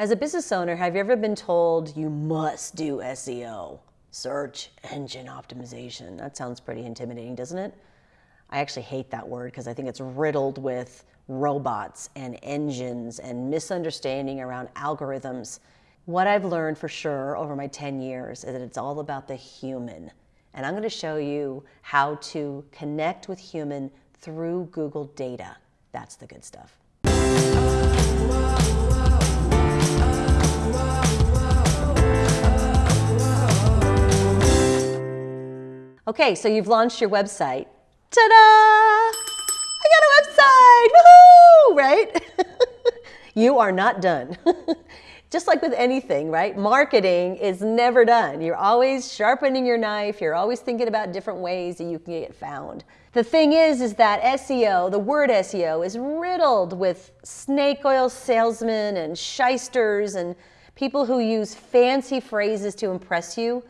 As a business owner, have you ever been told you must do SEO? Search engine optimization. That sounds pretty intimidating, doesn't it? I actually hate that word because I think it's riddled with robots and engines and misunderstanding around algorithms. What I've learned for sure over my 10 years is that it's all about the human. And I'm going to show you how to connect with human through Google data. That's the good stuff. Okay, so you've launched your website. Ta-da! I got a website! Woohoo! Right? you are not done. Just like with anything, right? Marketing is never done. You're always sharpening your knife. You're always thinking about different ways that you can get found. The thing is, is that SEO, the word SEO, is riddled with snake oil salesmen and shysters and people who use fancy phrases to impress you.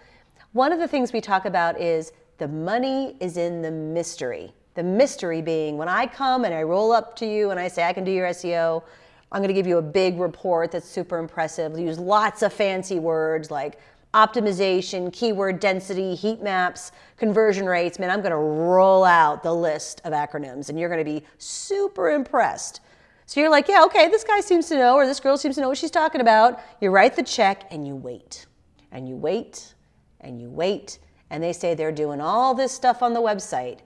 One of the things we talk about is the money is in the mystery. The mystery being when I come and I roll up to you and I say, I can do your SEO, I'm going to give you a big report that's super impressive. Use lots of fancy words like optimization, keyword density, heat maps, conversion rates. Man, I'm going to roll out the list of acronyms and you're going to be super impressed. So you're like, yeah, okay, this guy seems to know or this girl seems to know what she's talking about. You write the check and you wait and you wait and you wait and they say they're doing all this stuff on the website.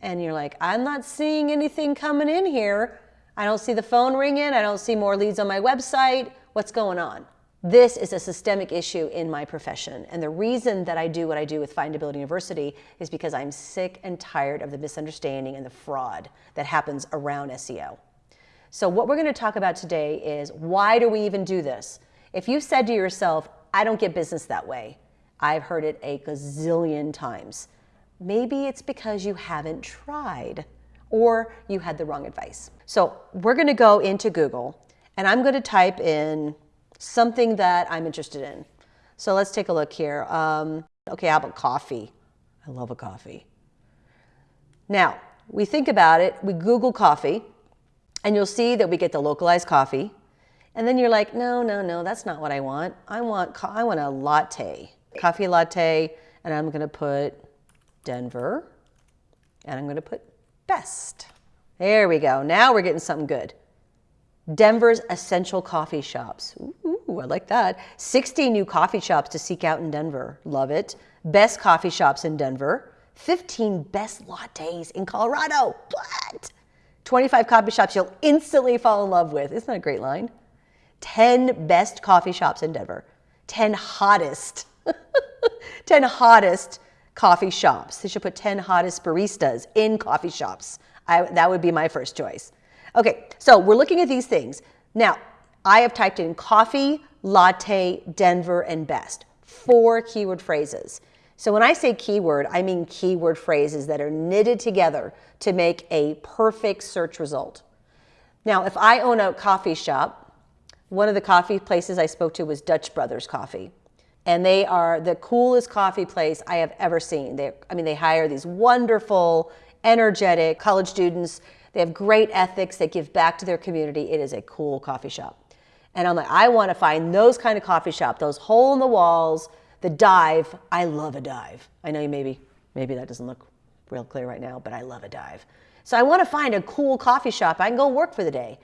And you're like, I'm not seeing anything coming in here. I don't see the phone ringing. I don't see more leads on my website. What's going on? This is a systemic issue in my profession. And the reason that I do what I do with Findability University is because I'm sick and tired of the misunderstanding and the fraud that happens around SEO. So what we're going to talk about today is why do we even do this? If you said to yourself, I don't get business that way, I've heard it a gazillion times. Maybe it's because you haven't tried or you had the wrong advice. So we're going to go into Google and I'm going to type in something that I'm interested in. So let's take a look here. Um, okay, how about coffee? I love a coffee. Now, we think about it, we Google coffee, and you'll see that we get the localized coffee. And then you're like, no, no, no, that's not what I want. I want, I want a latte coffee latte, and I'm gonna put Denver, and I'm gonna put best. There we go. Now we're getting something good. Denver's essential coffee shops. Ooh, I like that. 60 new coffee shops to seek out in Denver. Love it. Best coffee shops in Denver. 15 best lattes in Colorado. What? 25 coffee shops you'll instantly fall in love with. Isn't that a great line? 10 best coffee shops in Denver. 10 hottest 10 hottest coffee shops. They should put 10 hottest baristas in coffee shops. I, that would be my first choice. Okay, so we're looking at these things. Now, I have typed in coffee, latte, Denver, and best. Four keyword phrases. So when I say keyword, I mean keyword phrases that are knitted together to make a perfect search result. Now, if I own a coffee shop, one of the coffee places I spoke to was Dutch Brothers Coffee and they are the coolest coffee place I have ever seen. They, I mean, they hire these wonderful, energetic college students. They have great ethics. They give back to their community. It is a cool coffee shop. And I'm like, I want to find those kind of coffee shop, those hole in the walls, the dive. I love a dive. I know you maybe, maybe that doesn't look real clear right now, but I love a dive. So I want to find a cool coffee shop I can go work for the day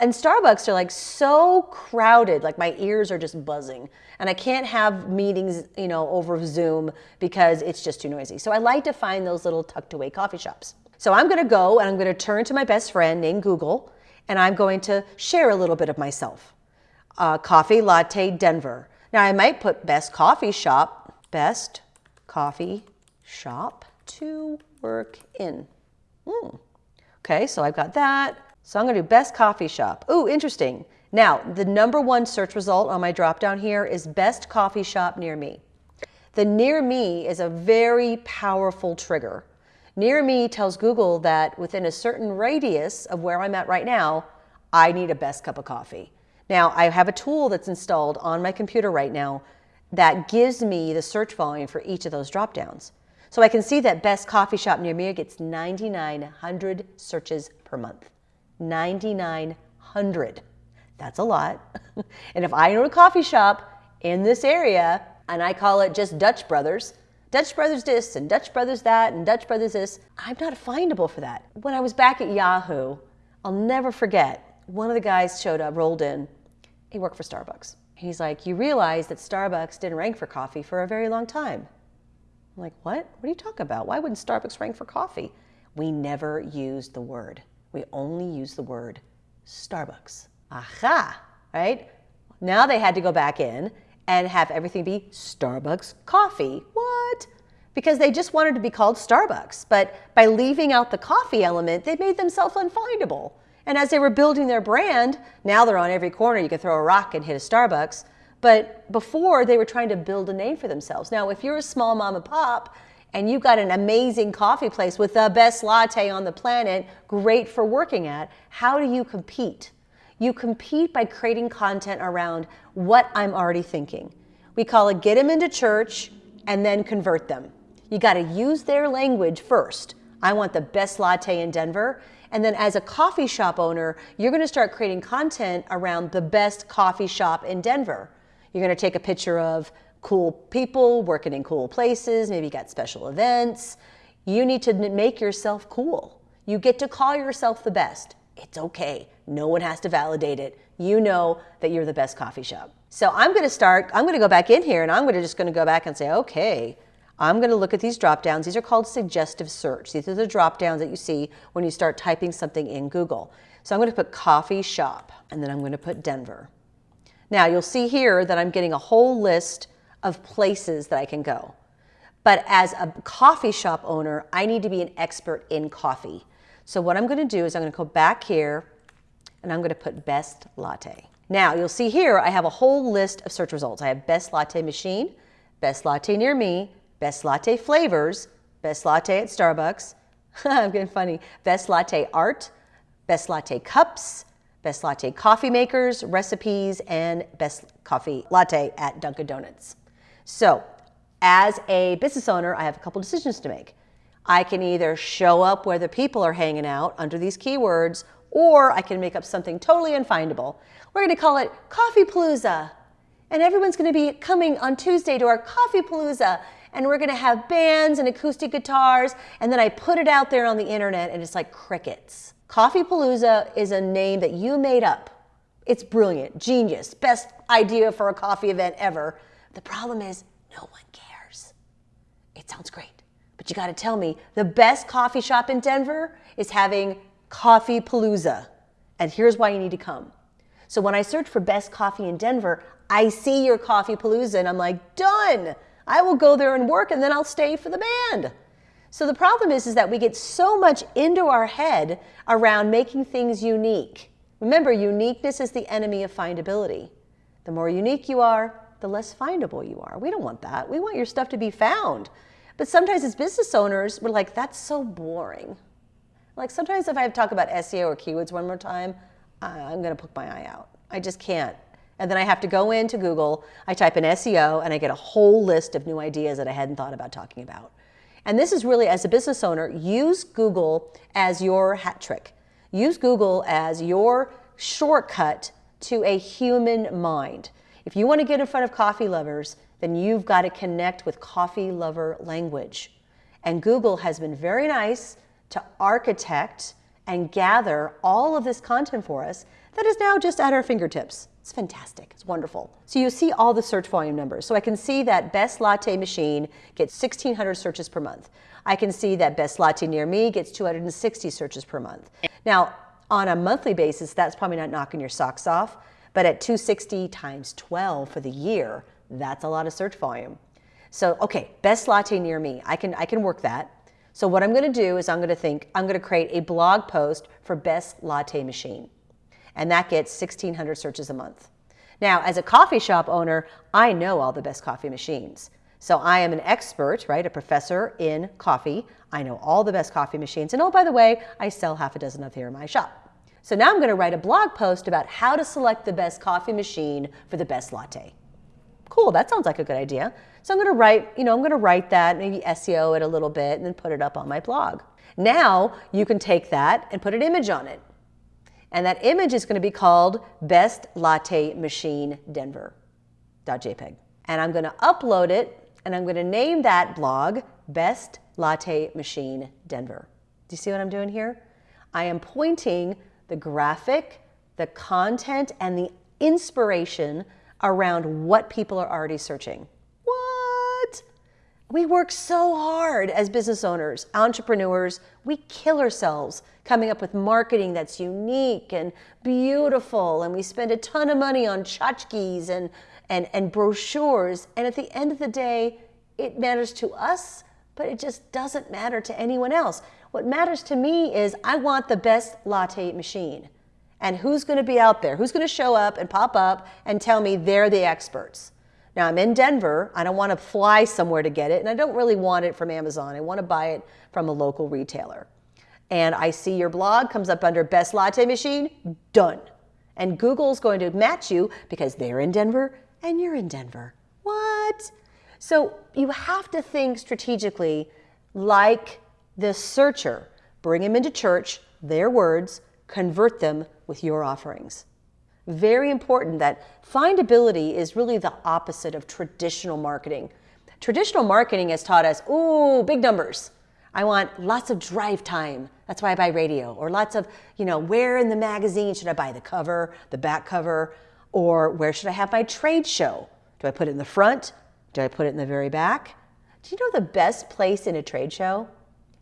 and Starbucks are like so crowded, like my ears are just buzzing. And I can't have meetings, you know, over Zoom because it's just too noisy. So I like to find those little tucked away coffee shops. So I'm going to go and I'm going to turn to my best friend named Google and I'm going to share a little bit of myself. Uh, coffee latte Denver. Now I might put best coffee shop, best coffee shop to work in. Mm. Okay, so I've got that. So I'm to do best coffee shop. Ooh, interesting. Now, the number one search result on my drop down here is best coffee shop near me. The near me is a very powerful trigger. Near me tells Google that within a certain radius of where I'm at right now, I need a best cup of coffee. Now, I have a tool that's installed on my computer right now that gives me the search volume for each of those drop downs. So I can see that best coffee shop near me gets 9,900 searches per month. 9,900. That's a lot. and if I own a coffee shop in this area and I call it just Dutch Brothers, Dutch Brothers this and Dutch Brothers that and Dutch Brothers this, I'm not findable for that. When I was back at Yahoo, I'll never forget, one of the guys showed up, rolled in. He worked for Starbucks. He's like, You realize that Starbucks didn't rank for coffee for a very long time. I'm like, What? What are you talking about? Why wouldn't Starbucks rank for coffee? We never use the word. We only use the word Starbucks. Aha, right? Now they had to go back in and have everything be Starbucks coffee. What? Because they just wanted to be called Starbucks. But by leaving out the coffee element, they made themselves unfindable. And as they were building their brand, now they're on every corner. You can throw a rock and hit a Starbucks. But before, they were trying to build a name for themselves. Now, if you're a small mom and pop and you've got an amazing coffee place with the best latte on the planet, great for working at, how do you compete? You compete by creating content around what I'm already thinking. We call it get them into church and then convert them. You got to use their language first. I want the best latte in Denver. And then as a coffee shop owner, you're going to start creating content around the best coffee shop in Denver. You're going to take a picture of cool people working in cool places, maybe you got special events. You need to make yourself cool. You get to call yourself the best. It's okay. No one has to validate it. You know that you're the best coffee shop. So I'm going to start, I'm going to go back in here and I'm going to just going to go back and say, okay, I'm going to look at these drop downs. These are called suggestive search. These are the drop downs that you see when you start typing something in Google. So I'm going to put coffee shop and then I'm going to put Denver. Now you'll see here that I'm getting a whole list of places that I can go. But as a coffee shop owner, I need to be an expert in coffee. So what I'm going to do is I'm going to go back here and I'm going to put best latte. Now you'll see here I have a whole list of search results. I have best latte machine, best latte near me, best latte flavors, best latte at Starbucks. I'm getting funny. Best latte art, best latte cups, best latte coffee makers, recipes, and best coffee latte at Dunkin' Donuts. So as a business owner, I have a couple decisions to make. I can either show up where the people are hanging out under these keywords, or I can make up something totally unfindable. We're going to call it Coffee Palooza. And everyone's going to be coming on Tuesday to our Coffee Palooza. And we're going to have bands and acoustic guitars. And then I put it out there on the internet and it's like crickets. Coffee Palooza is a name that you made up. It's brilliant, genius, best idea for a coffee event ever. The problem is, no one cares. It sounds great. But you got to tell me the best coffee shop in Denver is having Coffee Palooza. And here's why you need to come. So when I search for best coffee in Denver, I see your Coffee Palooza and I'm like, done. I will go there and work and then I'll stay for the band. So the problem is, is that we get so much into our head around making things unique. Remember, uniqueness is the enemy of findability. The more unique you are, the less findable you are. We don't want that. We want your stuff to be found. But sometimes as business owners, we're like, that's so boring. Like sometimes if I talk about SEO or keywords one more time, I'm going to poke my eye out. I just can't. And then I have to go into Google, I type in SEO, and I get a whole list of new ideas that I hadn't thought about talking about. And this is really, as a business owner, use Google as your hat trick. Use Google as your shortcut to a human mind. If you want to get in front of coffee lovers, then you've got to connect with coffee lover language. And Google has been very nice to architect and gather all of this content for us that is now just at our fingertips. It's fantastic. It's wonderful. So you see all the search volume numbers. So I can see that Best Latte Machine gets 1,600 searches per month. I can see that Best Latte Near Me gets 260 searches per month. Now, on a monthly basis, that's probably not knocking your socks off, but at 260 times 12 for the year, that's a lot of search volume. So, okay, best latte near me. I can, I can work that. So what I'm going to do is I'm going to think, I'm going to create a blog post for best latte machine. And that gets 1,600 searches a month. Now, as a coffee shop owner, I know all the best coffee machines. So I am an expert, right, a professor in coffee. I know all the best coffee machines. And oh, by the way, I sell half a dozen of here in my shop. So now I'm going to write a blog post about how to select the best coffee machine for the best latte cool, that sounds like a good idea. So I'm going to write, you know, I'm going to write that, maybe SEO it a little bit and then put it up on my blog. Now you can take that and put an image on it. And that image is going to be called Best Latte Machine Denver.jpg. And I'm going to upload it and I'm going to name that blog Best Latte Machine Denver. Do you see what I'm doing here? I am pointing the graphic, the content, and the inspiration around what people are already searching. We work so hard as business owners, entrepreneurs. We kill ourselves coming up with marketing that's unique and beautiful. And we spend a ton of money on tchotchkes and, and, and brochures. And at the end of the day, it matters to us, but it just doesn't matter to anyone else. What matters to me is I want the best latte machine. And who's going to be out there? Who's going to show up and pop up and tell me they're the experts? Now, I'm in Denver. I don't want to fly somewhere to get it, and I don't really want it from Amazon. I want to buy it from a local retailer. And I see your blog comes up under Best Latte Machine, done. And Google's going to match you because they're in Denver and you're in Denver. What? So you have to think strategically like the searcher. Bring them into church, their words, convert them with your offerings. Very important that findability is really the opposite of traditional marketing. Traditional marketing has taught us, ooh, big numbers. I want lots of drive time. That's why I buy radio. Or lots of, you know, where in the magazine should I buy the cover, the back cover? Or where should I have my trade show? Do I put it in the front? Do I put it in the very back? Do you know the best place in a trade show?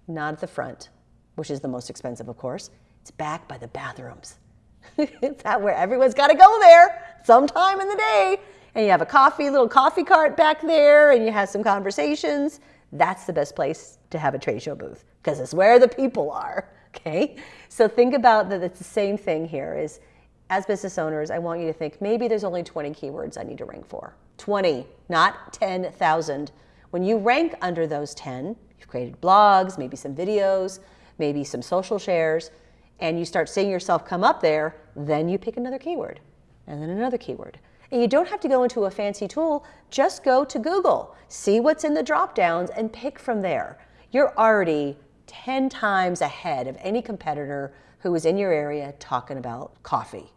Not at the front, which is the most expensive, of course. It's back by the bathrooms. it's that where everyone's got to go there sometime in the day. And you have a coffee, little coffee cart back there, and you have some conversations. That's the best place to have a trade show booth because it's where the people are. Okay, so think about that. It's the same thing here. Is as business owners, I want you to think maybe there's only 20 keywords I need to rank for. 20, not 10,000. When you rank under those 10, you've created blogs, maybe some videos, maybe some social shares, and you start seeing yourself come up there, then you pick another keyword and then another keyword. And you don't have to go into a fancy tool, just go to Google, see what's in the drop downs and pick from there. You're already 10 times ahead of any competitor who is in your area talking about coffee.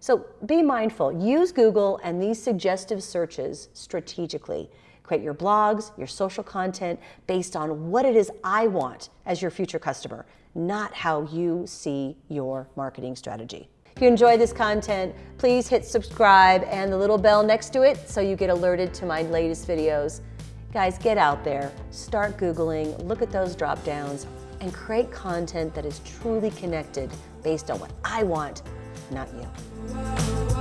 So be mindful, use Google and these suggestive searches strategically. Create your blogs, your social content based on what it is I want as your future customer, not how you see your marketing strategy. If you enjoy this content, please hit subscribe and the little bell next to it so you get alerted to my latest videos. Guys, get out there, start Googling, look at those drop downs, and create content that is truly connected based on what I want not you.